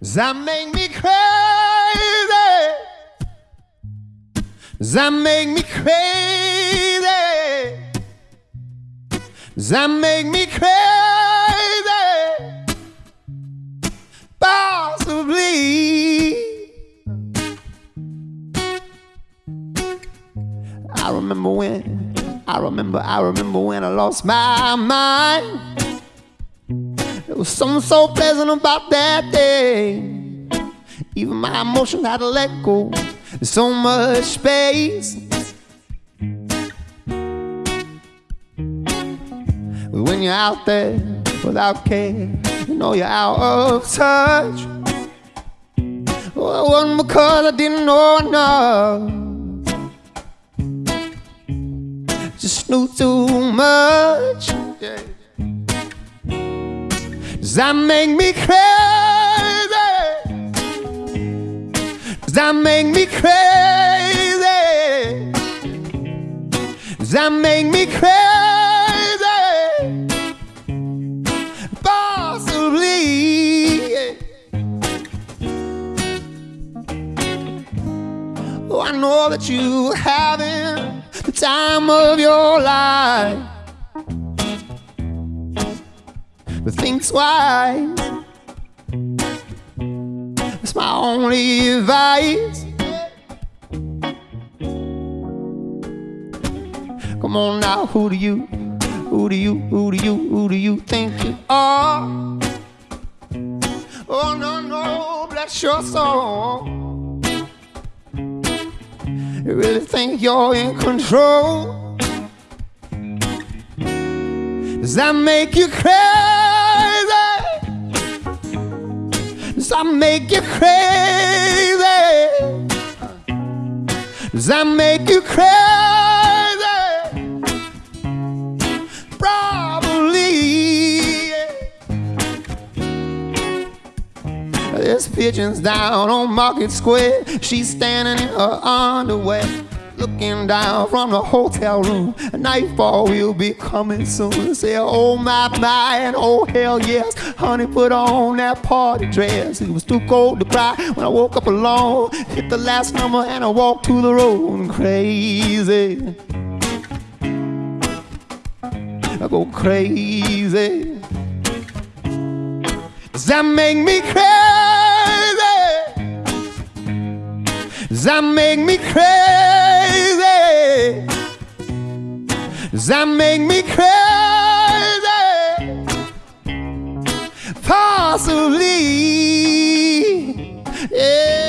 That make me crazy. That make me crazy. That make me crazy. Possibly. I remember when, I remember, I remember when I lost my mind. Was something so pleasant about that day. Even my emotions had to let go. There's so much space. But when you're out there without care, you know you're out of touch. Well, it wasn't because I didn't know enough. Just knew too much. Yeah. Does that make me crazy? Does that make me crazy? Does that make me crazy? Possibly. Oh, I know that you having the time of your life. But think. That's my only advice. Come on now, who do you, who do you, who do you, who do you think you are? Oh no, no, bless your soul. You really think you're in control? Does that make you crazy? That make you crazy? Does that make you crazy? Probably. There's pigeons down on Market Square. She's standing in her underwear. Looking down from the hotel room, nightfall will be coming soon. Say, oh my, my, and oh hell yes. Honey, put on that party dress. It was too cold to cry when I woke up alone. Hit the last number and I walked to the road crazy. I go crazy. Does that make me crazy? Does that make me crazy? That make me crazy? Possibly. Yeah.